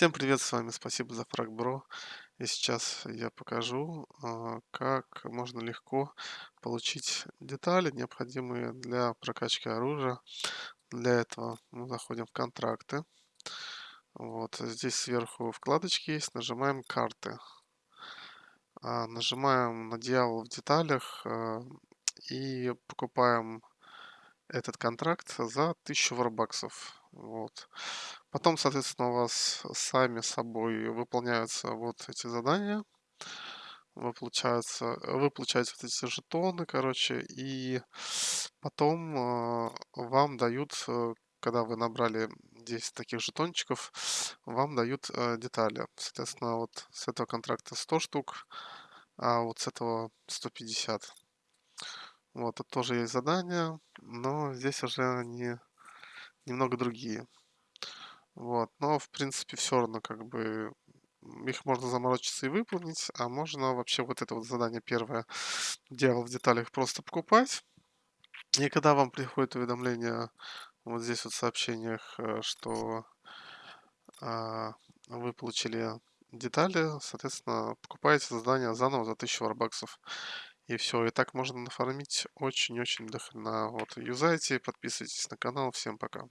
Всем привет, с вами спасибо за фраг, бро. И сейчас я покажу, а, как можно легко получить детали, необходимые для прокачки оружия. Для этого мы заходим в контракты. Вот здесь сверху вкладочки есть, нажимаем карты. А, нажимаем на дьявол в деталях а, и покупаем этот контракт за 1000 варбаксов. Вот. Потом, соответственно, у вас сами собой выполняются вот эти задания. Вы, получается, вы получаете вот эти жетоны, короче, и потом э, вам дают, э, когда вы набрали 10 таких жетончиков, вам дают э, детали. Соответственно, вот с этого контракта 100 штук, а вот с этого 150. Вот, тут тоже есть задания, но здесь уже они немного другие. Вот, но в принципе все равно как бы их можно заморочиться и выполнить, а можно вообще вот это вот задание первое, дьявол в деталях, просто покупать. И когда вам приходит уведомление вот здесь вот в сообщениях, э, что а, вы получили детали, соответственно, покупаете задание заново за 1000 варбаксов. И все, и так можно нафармить очень-очень дохрена. Вот, юзайте, подписывайтесь на канал. Всем пока.